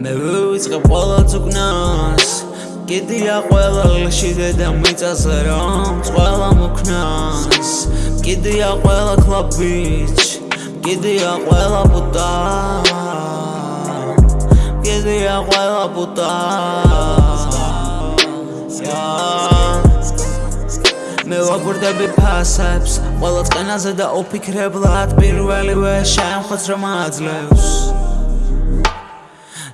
მე ვიწყებ ყველა წუკნას კიდია ყველა ლშიდე და მიწაზე რომ ყველა მოკნას კიდია ყველა კლუბიჩ კიდია ყველა პუტა კიდია ყველა პუტა მე ვაგვირდები ფასებს ყველა წენაზე და ოფიქრებლად პირველივე შემხოც რომ აძლევს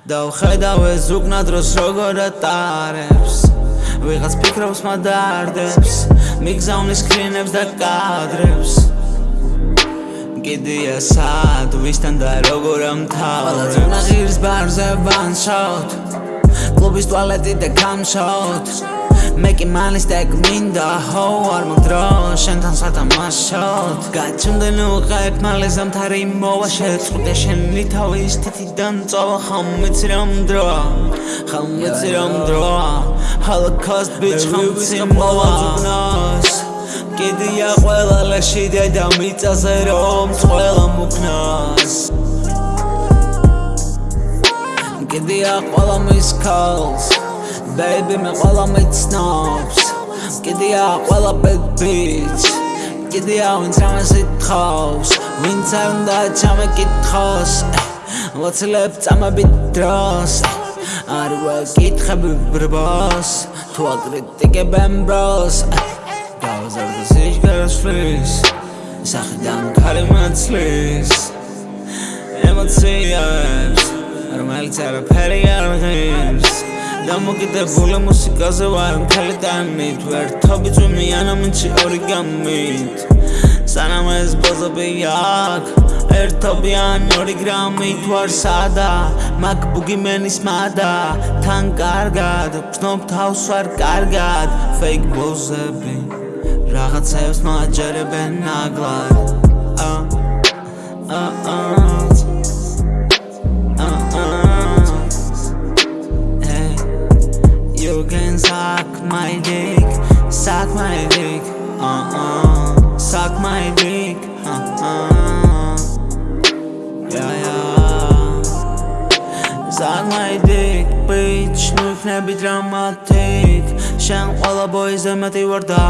და ვხედავ ეს უკნა დროს როგორ ატარებს. ვიღაც ფიქრობს მადარდებს მიგზავნის კრინებს და კადრებს. კიდია სად ვისთან და როგორ ამთავრებს ყველა ძუნა ღირს ბარზე ვანშაოთ კლუბის ტუალეტი და გამშაოთ მე კი მალის დეკ მინდა ჰო არ მოდრო. შენთან სათამაშოდ გაჩუნდნენ უყებ მალე ზამთარი მოვა შეწყდე შენი თავის თითიდან წავა ხომ მეცი რომ დროა ხომ რომ დროა holocaust bitch ხომ მეცი მოვა ზუნას კიდია ყველა ლაში და მიწაზე რომ ყველა მუქნას კიდია ყველა მის calls baby მე ყველა მეცნობს კიდია ყველა bad bitch კიდია ვინც ამას ითხოვს. ვინც არ უნდა ჩამეკითხოს ლოცლებ წამებით დროს. არ ვაკითხები ბრბოს. თუ აკრიტიკებენ ბროს. გავზარდე სიჩქარას ფრის სახედან ქარი მაცლის. ემოციებს რომელიც არაფერი არ ღირს. დამოკიდებული მუსიკაზე ვარ მთელი ტანით ვერთობი ძვიმიან ამინჩი ორიგამით სანამ ეს ბოზები აქ ერთობიან ორი გრამით ვარ სადა. მაკბუგი მენის მადა თან კარგად ვცნობ თავს ვარ კარგად. ფეიქ ბოზები რაღაცებს მაჯერებენ ნაგლად can suck my dick, suck my dick, uh uh, suck my dick, uh uh, yeah yeah, suck my dick, bitch, nu იქნები დრამატიკ, შენ ყველა ბოიზე მეტი ვარ და